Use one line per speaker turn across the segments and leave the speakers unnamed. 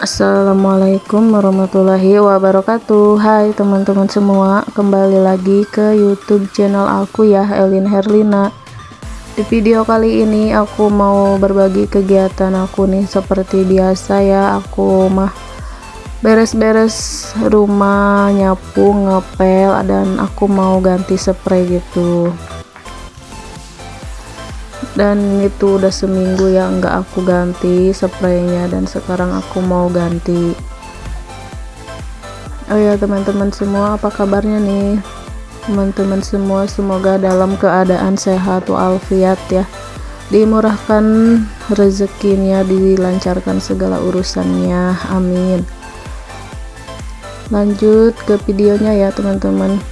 Assalamualaikum warahmatullahi wabarakatuh. Hai teman-teman semua Kembali lagi ke youtube channel aku ya Elin Herlina. Di video kali ini aku mau berbagi kegiatan aku nih. Seperti biasa ya Aku mah beres-beres rumah Nyapu, ngepel Dan aku mau ganti spray gitu dan itu udah seminggu ya nggak aku ganti spraynya dan sekarang aku mau ganti. Oh ya teman-teman semua apa kabarnya nih? Teman-teman semua semoga dalam keadaan sehat walafiat ya. Dimurahkan rezekinya dilancarkan segala urusannya. Amin. Lanjut ke videonya ya teman-teman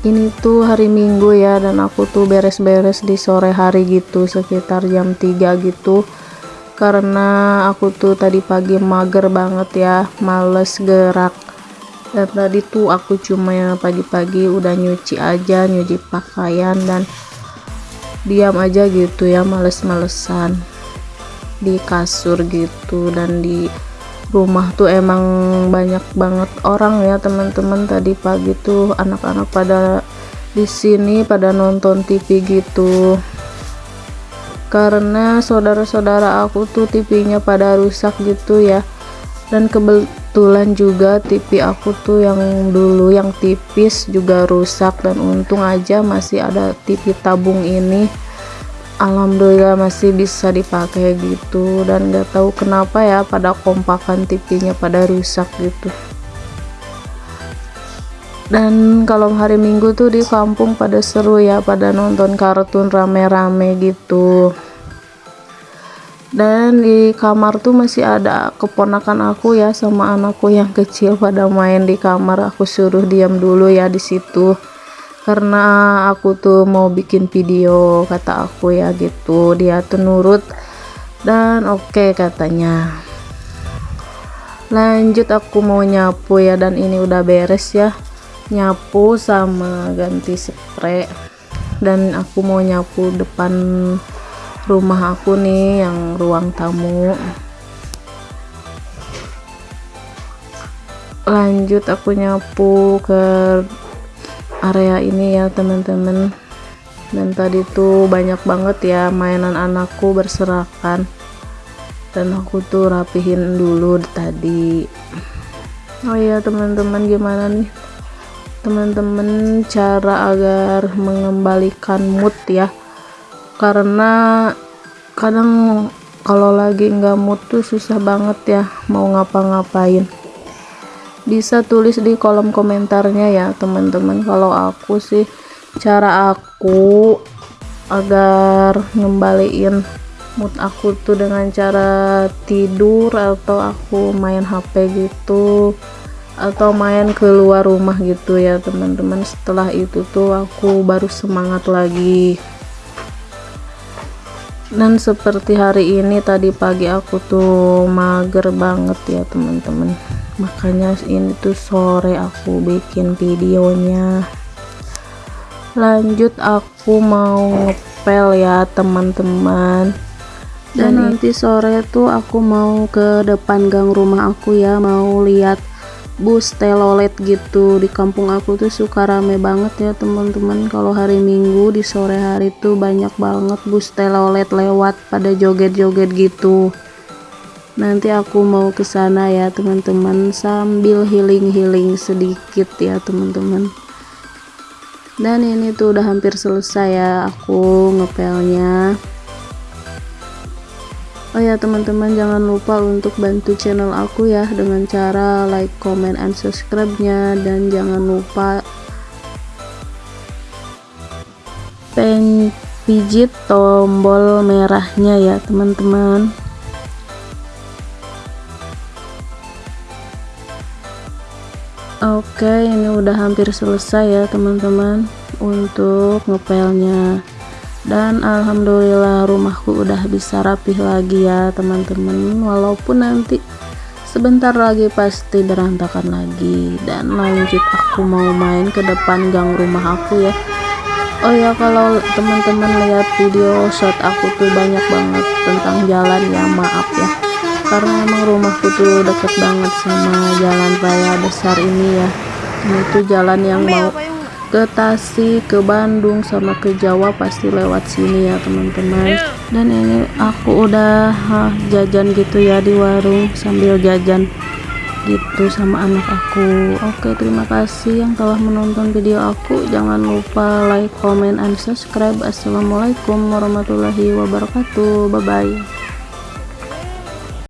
ini tuh hari minggu ya dan aku tuh beres-beres di sore hari gitu sekitar jam 3 gitu. Karena aku tuh tadi pagi mager banget ya males gerak. Dan tadi tuh aku cuma pagi-pagi udah nyuci aja nyuci pakaian dan diam aja gitu ya males-malesan. Di kasur gitu dan di rumah tuh emang banyak banget orang ya teman-teman. Tadi pagi tuh anak-anak pada di sini pada nonton TV gitu. Karena saudara-saudara aku tuh TV-nya pada rusak gitu ya. Dan kebetulan juga TV aku tuh yang dulu yang tipis juga rusak. Dan untung aja masih ada TV tabung ini alhamdulillah masih bisa dipakai gitu dan gak tahu kenapa ya pada kompakan TV-nya pada rusak gitu. Dan kalau hari minggu tuh di kampung pada seru ya pada nonton kartun rame-rame gitu. Dan di kamar tuh masih ada keponakan aku ya sama anakku yang kecil pada main di kamar. Aku suruh diam dulu ya di situ karena aku tuh mau bikin video kata aku ya gitu. Dia tuh nurut dan oke okay, katanya. Lanjut aku mau nyapu ya dan ini udah beres ya. Nyapu sama ganti spray. Dan aku mau nyapu depan rumah aku nih yang ruang tamu. Lanjut aku nyapu ke area ini ya teman-teman. Dan tadi tuh banyak banget ya mainan anakku berserakan. Dan aku tuh rapihin dulu tadi. Oh iya teman-teman gimana nih? Teman-teman cara agar mengembalikan mood ya. Karena kadang kalau lagi nggak mood tuh susah banget ya mau ngapa-ngapain bisa tulis di kolom komentarnya ya teman-teman. Kalau aku sih cara aku agar ngembaliin mood aku tuh dengan cara tidur atau aku main HP gitu atau main keluar rumah gitu ya teman-teman. Setelah itu tuh aku baru semangat lagi dan seperti hari ini tadi pagi aku tuh mager banget ya teman-teman. Makanya ini tuh sore aku bikin videonya. Lanjut aku mau ngepel ya teman-teman. Dan nanti sore tuh aku mau ke depan gang rumah aku ya mau lihat bus telolet gitu di kampung aku tuh suka rame banget ya teman-teman. Kalau hari minggu di sore hari tuh banyak banget bus telolet lewat pada joget-joget gitu. Nanti aku mau ke sana ya teman-teman sambil healing-healing sedikit ya teman-teman. Dan ini tuh udah hampir selesai ya aku ngepelnya oh ya teman-teman jangan lupa untuk bantu channel aku ya dengan cara like comment and subscribe nya dan jangan lupa pen tombol merahnya ya teman-teman. Oke ini udah hampir selesai ya teman-teman untuk ngepelnya dan alhamdulillah rumahku udah bisa rapih lagi ya teman-teman. Walaupun nanti sebentar lagi pasti berantakan lagi. Dan lanjut aku mau main ke depan gang rumah aku ya. Oh ya kalau teman-teman lihat video shot aku tuh banyak banget tentang jalan ya maaf ya. Karena emang rumahku tuh deket banget sama jalan raya besar ini ya. Ini tuh jalan yang mau ke Tasik, ke Bandung, sama ke Jawa pasti lewat sini ya teman-teman. Dan ini aku udah huh, jajan gitu ya di warung sambil jajan gitu sama anak aku. Oke terima kasih yang telah menonton video aku. Jangan lupa like comment and subscribe. Assalamualaikum warahmatullahi wabarakatuh. Bye bye